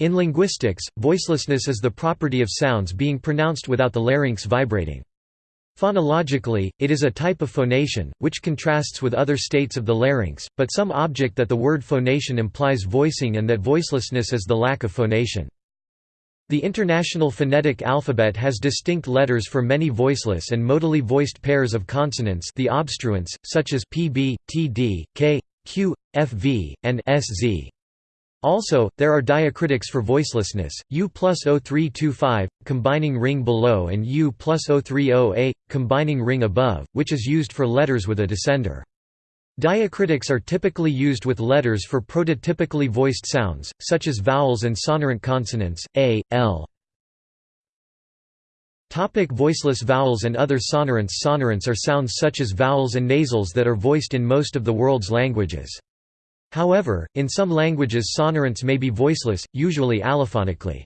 In linguistics, voicelessness is the property of sounds being pronounced without the larynx vibrating. Phonologically, it is a type of phonation, which contrasts with other states of the larynx, but some object that the word phonation implies voicing and that voicelessness is the lack of phonation. The International Phonetic Alphabet has distinct letters for many voiceless and modally voiced pairs of consonants the obstruents, such as pb, td, k, q, fv, and sz. Also, there are diacritics for voicelessness, U plus 0325, combining ring below and U plus 030A, combining ring above, which is used for letters with a descender. Diacritics are typically used with letters for prototypically voiced sounds, such as vowels and sonorant consonants, a, l. Topic voiceless vowels and other sonorants Sonorants are sounds such as vowels and nasals that are voiced in most of the world's languages. However, in some languages sonorants may be voiceless, usually allophonically.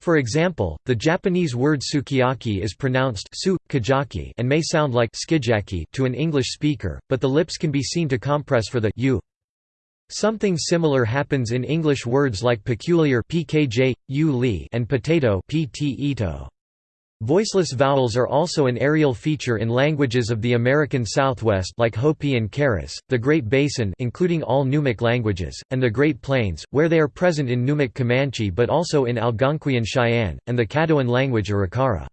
For example, the Japanese word sukiyaki is pronounced su, kajaki and may sound like skijaki to an English speaker, but the lips can be seen to compress for the u. Something similar happens in English words like peculiar pkj, u and potato pt ito. Voiceless vowels are also an areal feature in languages of the American Southwest like Hopi and Keres, the Great Basin including all Numic languages, and the Great Plains, where they are present in Numic Comanche but also in Algonquian Cheyenne, and the Caddoan language Arikara.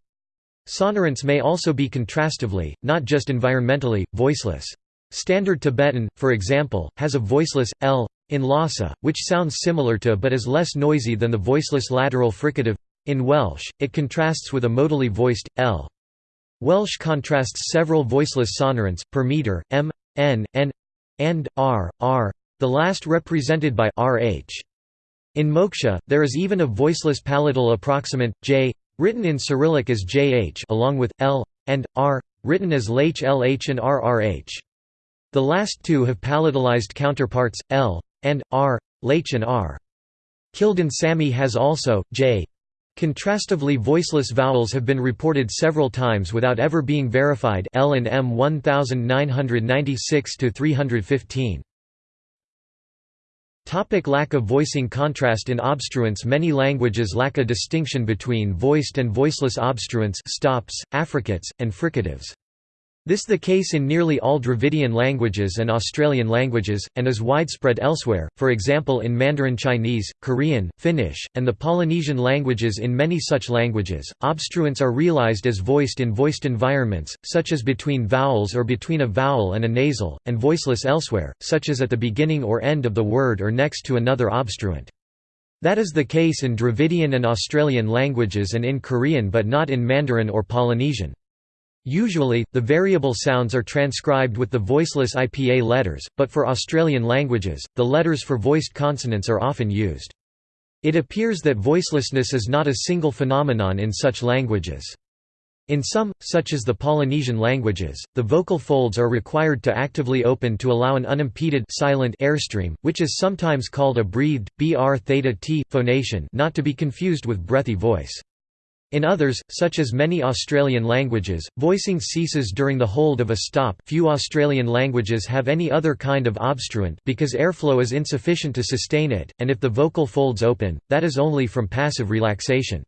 Sonorants may also be contrastively, not just environmentally, voiceless. Standard Tibetan, for example, has a voiceless, l, in Lhasa, which sounds similar to but is less noisy than the voiceless lateral fricative in Welsh, it contrasts with a modally voiced, l. Welsh contrasts several voiceless sonorants, per meter, m, n, n, and r, r, the last represented by rh. In Moksha, there is even a voiceless palatal approximant, j, written in Cyrillic as jh along with l, and r, written as lh lh and rrh. The last two have palatalized counterparts, l, and r, lh and r. Kildin Sami has also, j, Contrastively voiceless vowels have been reported several times without ever being verified L and M 1996 315. Topic lack of voicing Contrast in obstruents Many languages lack a distinction between voiced and voiceless obstruents stops, affricates, and fricatives. This is the case in nearly all Dravidian languages and Australian languages, and is widespread elsewhere, for example in Mandarin Chinese, Korean, Finnish, and the Polynesian languages in many such languages, obstruents are realized as voiced in voiced environments, such as between vowels or between a vowel and a nasal, and voiceless elsewhere, such as at the beginning or end of the word or next to another obstruent. That is the case in Dravidian and Australian languages and in Korean but not in Mandarin or Polynesian. Usually, the variable sounds are transcribed with the voiceless IPA letters, but for Australian languages, the letters for voiced consonants are often used. It appears that voicelessness is not a single phenomenon in such languages. In some, such as the Polynesian languages, the vocal folds are required to actively open to allow an unimpeded silent airstream, which is sometimes called a breathed, br theta t phonation not to be confused with breathy voice. In others, such as many Australian languages, voicing ceases during the hold of a stop few Australian languages have any other kind of obstruent because airflow is insufficient to sustain it, and if the vocal folds open, that is only from passive relaxation.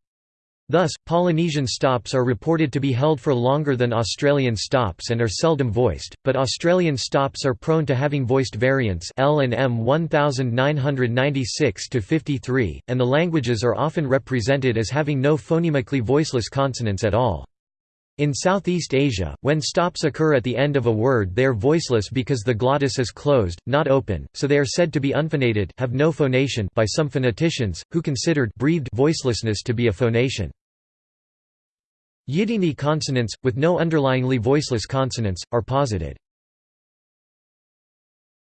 Thus, Polynesian stops are reported to be held for longer than Australian stops and are seldom voiced, but Australian stops are prone to having voiced variants L and M 1996-53, and the languages are often represented as having no phonemically voiceless consonants at all. In Southeast Asia, when stops occur at the end of a word they are voiceless because the glottis is closed, not open, so they are said to be unphonated have no phonation by some phoneticians, who considered breathed voicelessness to be a phonation. Yidini consonants, with no underlyingly voiceless consonants, are posited.